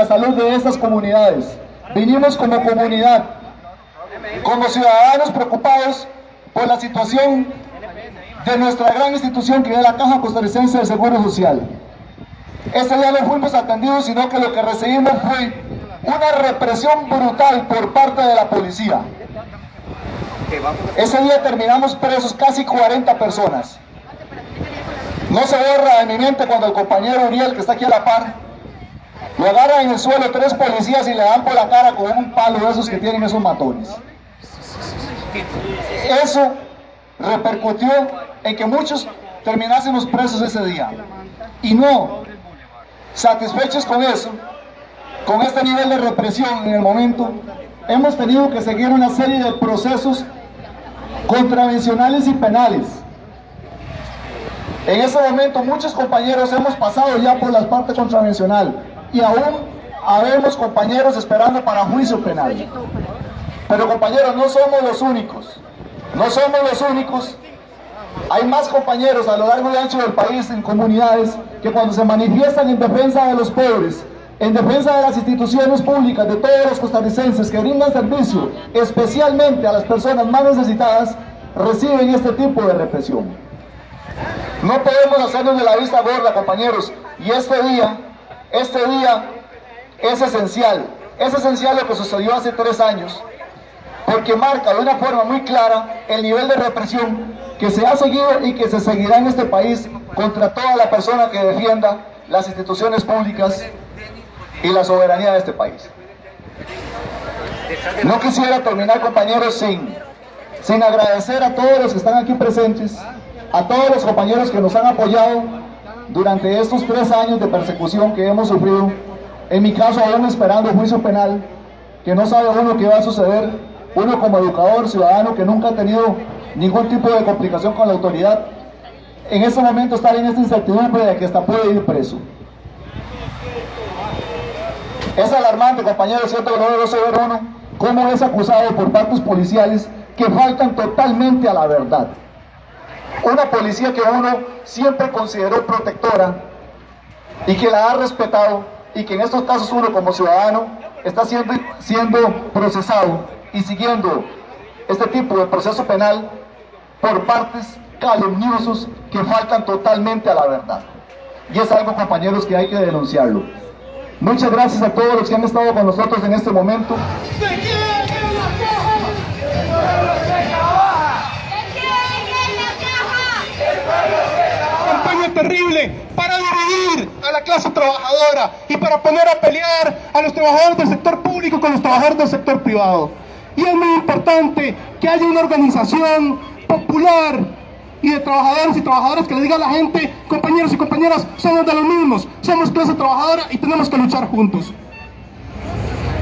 la salud de estas comunidades. Vinimos como comunidad, como ciudadanos preocupados por la situación de nuestra gran institución que es la Caja Costarricense de Seguro Social. Ese día no fuimos atendidos, sino que lo que recibimos fue una represión brutal por parte de la policía. Ese día terminamos presos casi 40 personas. No se borra de mi mente cuando el compañero Uriel, que está aquí a la par, lo agarra en el suelo tres policías y le dan por la cara con un palo de esos que tienen esos matones. Eso repercutió en que muchos terminásemos presos ese día. Y no, satisfechos con eso, con este nivel de represión en el momento, hemos tenido que seguir una serie de procesos contravencionales y penales. En ese momento muchos compañeros hemos pasado ya por la parte contravencional y aún habemos compañeros esperando para juicio penal. Pero compañeros, no somos los únicos, no somos los únicos. Hay más compañeros a lo largo y ancho del país en comunidades que cuando se manifiestan en defensa de los pobres, en defensa de las instituciones públicas, de todos los costarricenses que brindan servicio, especialmente a las personas más necesitadas, reciben este tipo de represión. No podemos hacernos de la vista gorda, compañeros, y este día, este día es esencial, es esencial lo que sucedió hace tres años, porque marca de una forma muy clara el nivel de represión que se ha seguido y que se seguirá en este país contra toda la persona que defienda las instituciones públicas y la soberanía de este país. No quisiera terminar, compañeros, sin, sin agradecer a todos los que están aquí presentes, a todos los compañeros que nos han apoyado durante estos tres años de persecución que hemos sufrido, en mi caso aún esperando juicio penal, que no sabe uno qué va a suceder, uno como educador, ciudadano, que nunca ha tenido ningún tipo de complicación con la autoridad, en ese momento estar en esta incertidumbre de que hasta puede ir preso. Es alarmante, compañeros, cierto uno cómo es acusado por partes policiales que faltan totalmente a la verdad. Una policía que uno siempre consideró protectora y que la ha respetado y que en estos casos uno como ciudadano está siendo, siendo procesado y siguiendo este tipo de proceso penal por partes calumniosos que faltan totalmente a la verdad. Y es algo, compañeros, que hay que denunciarlo. Muchas gracias a todos los que han estado con nosotros en este momento. Campaña terrible para dividir a la clase trabajadora y para poner a pelear a los trabajadores del sector público con los trabajadores del sector privado. Y es muy importante que haya una organización popular y de trabajadores y trabajadoras que le diga a la gente, compañeros y compañeras, somos de los mismos, somos clase trabajadora y tenemos que luchar juntos.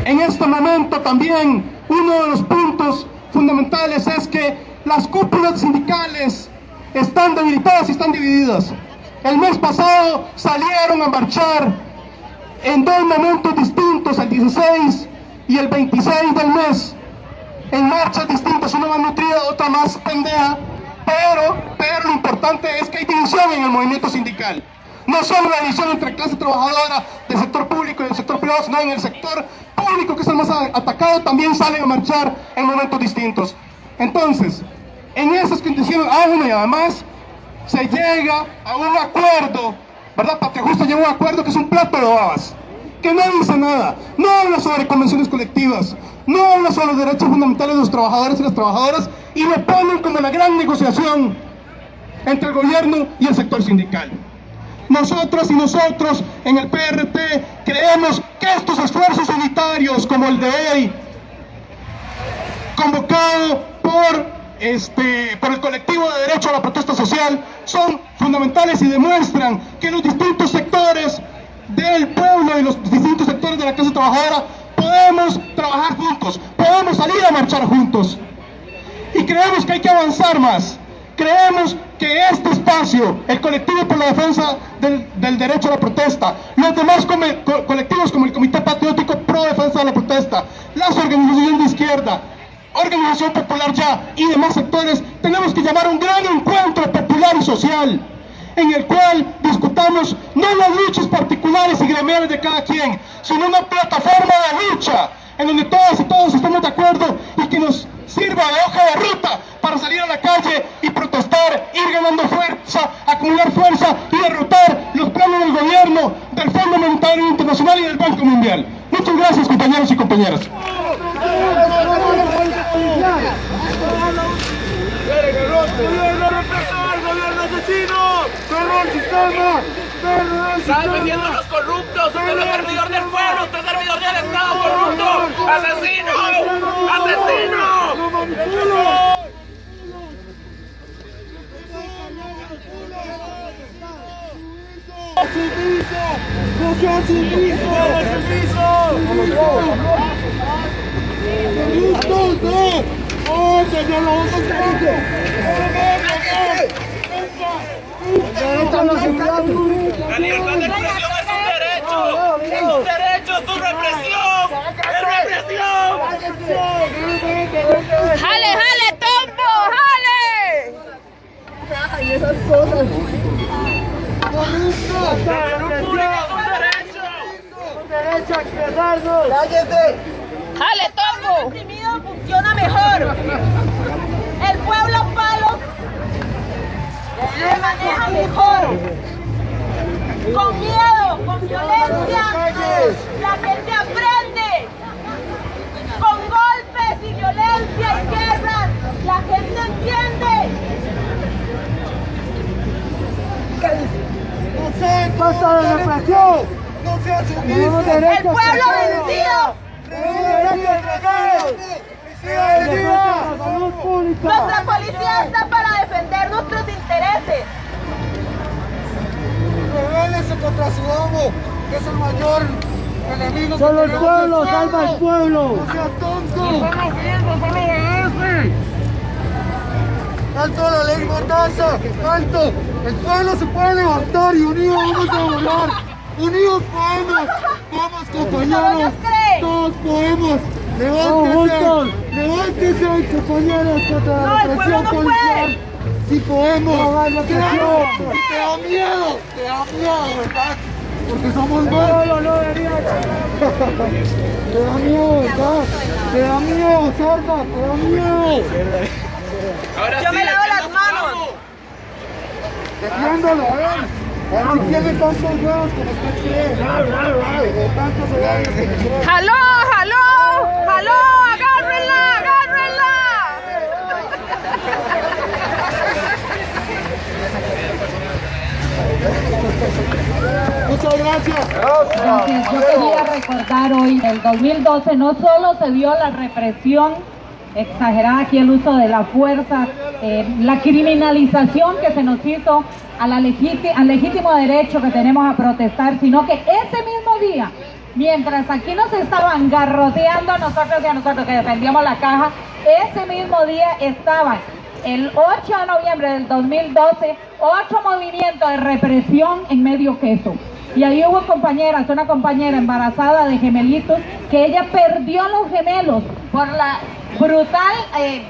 En este momento también uno de los puntos fundamentales es que las cúpulas sindicales están debilitadas y están divididas. El mes pasado salieron a marchar en dos momentos distintos, el 16 y el 26 del mes, en marchas distintas, una más nutrida, otra más pendeja, pero, pero lo importante es que hay división en el movimiento sindical. No solo la división entre clase trabajadora del sector público y del sector privado, sino en el sector público, que es el más atacado, también salen a marchar en momentos distintos. Entonces, en esas condiciones, aún y además, se llega a un acuerdo, ¿verdad? Patria Justa llega a un acuerdo que es un plato de babas, que no dice nada, no habla sobre convenciones colectivas, no habla sobre los derechos fundamentales de los trabajadores y las trabajadoras y lo ponen como la gran negociación entre el gobierno y el sector sindical. Nosotros y nosotros en el PRT creemos que estos esfuerzos unitarios como el de hoy, convocado por, este, por el colectivo de derecho a la protesta social, son fundamentales y demuestran que los distintos sectores del pueblo y los distintos sectores de la clase trabajadora podemos trabajar juntos, podemos salir a marchar juntos. Y creemos que hay que avanzar más. Creemos que este espacio, el colectivo por la defensa del, derecho a la protesta, los demás colectivos como el Comité Patriótico Pro Defensa de la Protesta, las organizaciones de izquierda, Organización Popular Ya y demás sectores, tenemos que llamar un gran encuentro popular y social en el cual discutamos no las luchas particulares y gremiales de cada quien, sino una plataforma de lucha en donde todas y todos estamos de acuerdo y que nos sirva de hoja de ruta para salir a la calle y protestar, ir ganando fuerza, acumular fuerza y derrotar los planes del gobierno, del Fondo Monetario Internacional y del Banco Mundial. Muchas gracias compañeros y compañeras. asesino! ¡Usted es servidor del pueblo! ¡Usted es servidor del Estado corrupto! ¡Asesino! ¡Asesino! ¡Sumiso! ¡No sea sumiso! ¡Sumiso! ¡Corruptos, no! ¡Oh, señor, lo vamos a La libertad de expresión es un derecho. Es un derecho, es tu represión. Es represión. ¡Jale, jale, tombo! ¡Jale! Y esas cosas. Un derecho. A expresarnos. ¡Cállese! ¡Jale, tombo! oprimido funciona mejor. El pueblo palo se maneja mejor. Con miedo, con violencia, la gente aprende. Con golpes y violencia y guerras, la gente entiende. Basta de represión. No sumiso. El pueblo vencido. Nuestra policía está para defender nuestros intereses. Rebélese contra su amo, que es el mayor enemigo Solo el pueblo salva al pueblo. ¡No sea tonto! ¡Solo firme, solo obedece! ¡Alto la ley Mordaza! ¡Alto! El pueblo se puede levantar y unidos vamos a volar. ¡Unidos podemos! ¡Vamos compañeros! ¡Todos podemos! ¡Levántese! ¡Levántese compañeros contra No, la el pueblo represión no policial! puede. ¡Sí podemos! No hagas ¡Te da miedo! ¡Te da miedo, verdad! Porque somos más. Pueblo no debería Te da miedo, ¿verdad? Te da miedo, sorda, te da miedo. Ahora Yo sí, me lavo las manos. Defiéndolo, a ver. Si tiene tantos huevos como usted cree. Tantos horarios que cree. ¡Jaló, jaló! ¡Jaló! ¡Agárrenla, agárrenla! Muchas gracias. Gracias. Yo quería recordar hoy, en el 2012 no solo se vio la represión exagerada aquí el uso de la fuerza, eh, la criminalización que se nos hizo a al legítimo derecho que tenemos a protestar, sino que ese mismo día, mientras aquí nos estaban garroteando a nosotros y a nosotros que defendíamos la caja, ese mismo día estaban el 8 de noviembre del 2012, otro movimiento de represión en medio queso. Y ahí hubo compañeras, una compañera embarazada de gemelitos, que ella perdió los gemelos por la brutal eh,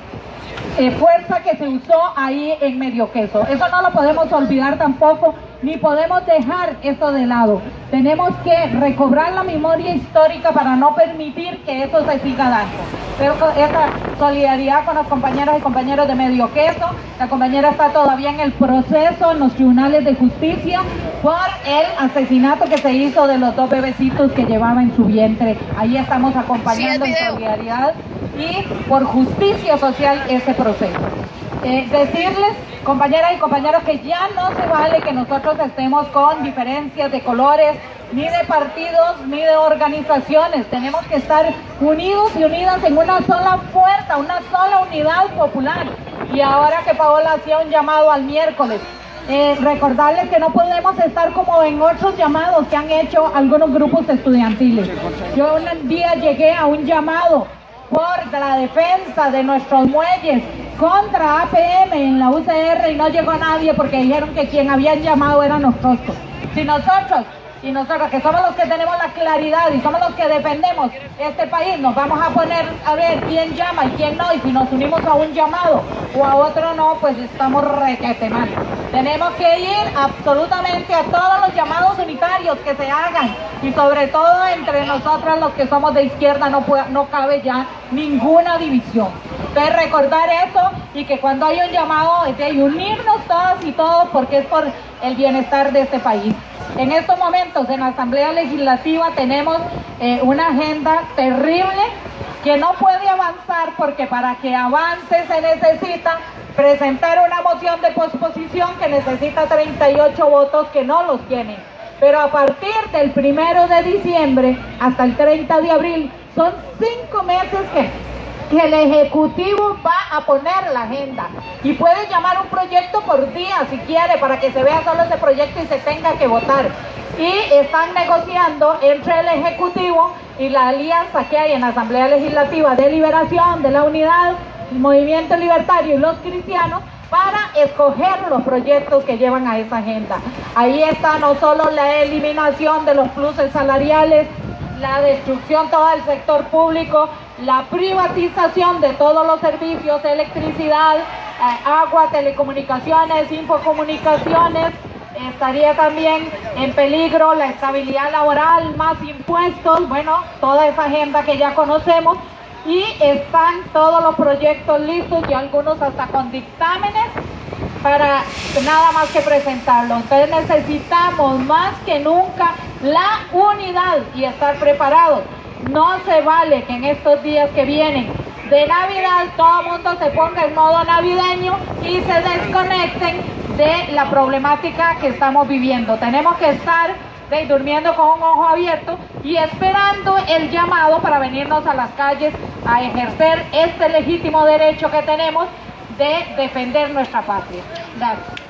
eh, fuerza que se usó ahí en medio queso. Eso no lo podemos olvidar tampoco, ni podemos dejar eso de lado. Tenemos que recobrar la memoria histórica para no permitir que eso se siga dando. Pero esa solidaridad con los compañeros y compañeros de medio queso, la compañera está todavía en el proceso en los tribunales de justicia por el asesinato que se hizo de los dos bebecitos que llevaba en su vientre. Ahí estamos acompañando en solidaridad y por justicia social ese proceso. Eh, decirles, compañeras y compañeros, que ya no se vale que nosotros estemos con diferencias de colores, ni de partidos, ni de organizaciones. Tenemos que estar unidos y unidas en una sola fuerza, una sola unidad popular. Y ahora que Paola hacía un llamado al miércoles, eh, recordarles que no podemos estar como en otros llamados que han hecho algunos grupos estudiantiles. Yo un día llegué a un llamado por la defensa de nuestros muelles contra APM en la UCR y no llegó nadie porque dijeron que quien habían llamado eran nosotros. Si nosotros y nosotros que somos los que tenemos la claridad y somos los que defendemos este país, nos vamos a poner a ver quién llama y quién no, y si nos unimos a un llamado o a otro no, pues estamos requete. Tenemos que ir absolutamente a todos los llamados unitarios que se hagan y sobre todo entre nosotros los que somos de izquierda no, no cabe ya ninguna división. Entonces recordar eso y que cuando hay un llamado es de unirnos todas y todos porque es por el bienestar de este país. En estos momentos en la Asamblea Legislativa tenemos eh, una agenda terrible que no puede avanzar porque para que avance se necesita presentar una moción de posposición que necesita 38 votos que no los tienen. Pero a partir del primero de diciembre hasta el 30 de abril son cinco meses que que el Ejecutivo va a poner la agenda y puede llamar un proyecto por día si quiere para que se vea solo ese proyecto y se tenga que votar. Y están negociando entre el Ejecutivo y la alianza que hay en la Asamblea Legislativa de Liberación, de la Unidad, el Movimiento Libertario y los cristianos para escoger los proyectos que llevan a esa agenda. Ahí está no solo la eliminación de los pluses salariales, la destrucción todo el sector público, la privatización de todos los servicios, electricidad, eh, agua, telecomunicaciones, infocomunicaciones, estaría también en peligro la estabilidad laboral, más impuestos, bueno, toda esa agenda que ya conocemos y están todos los proyectos listos y algunos hasta con dictámenes para nada más que presentarlo. Entonces necesitamos más que nunca la unidad y estar preparados. No se vale que en estos días que vienen de Navidad todo el mundo se ponga en modo navideño y se desconecten de la problemática que estamos viviendo. Tenemos que estar durmiendo con un ojo abierto y esperando el llamado para venirnos a las calles a ejercer este legítimo derecho que tenemos de defender nuestra patria. Gracias.